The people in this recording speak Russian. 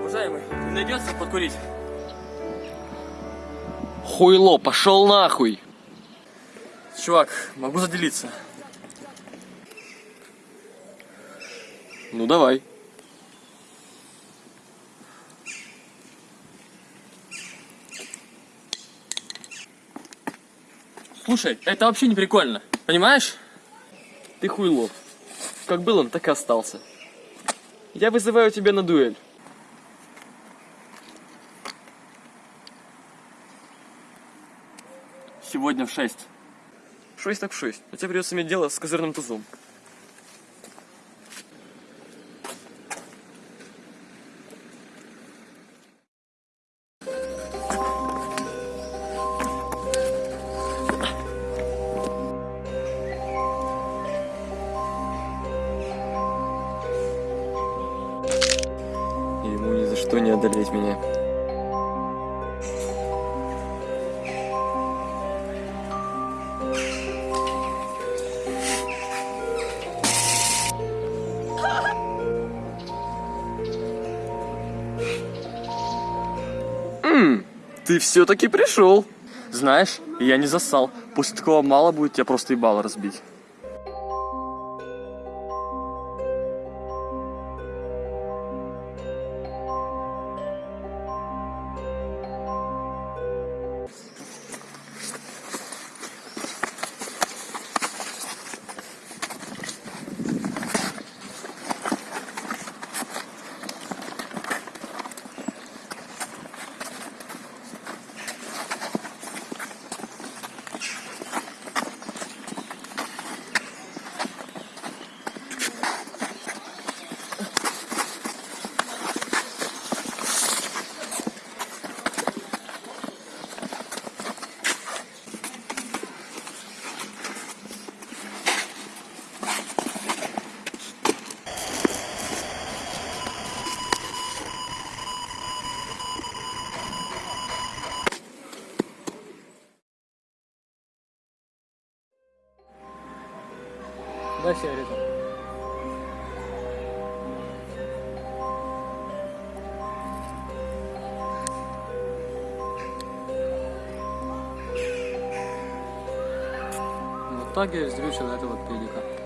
Уважаемый, найдется подкурить? Хуйло, пошел нахуй! Чувак, могу заделиться. Ну давай. Слушай, это вообще не прикольно. Понимаешь? Ты хуйло. Как был он, так и остался. Я вызываю тебя на дуэль. Сегодня в 6. Шесть так в шесть. А тебе придется иметь дело с козырным тузом. Ему ни за что не одолеть меня. Ты все-таки пришел. Знаешь, я не засал. После такого мало будет тебя просто ебало разбить. Дай сигарету. В итоге вздрючил этого педика.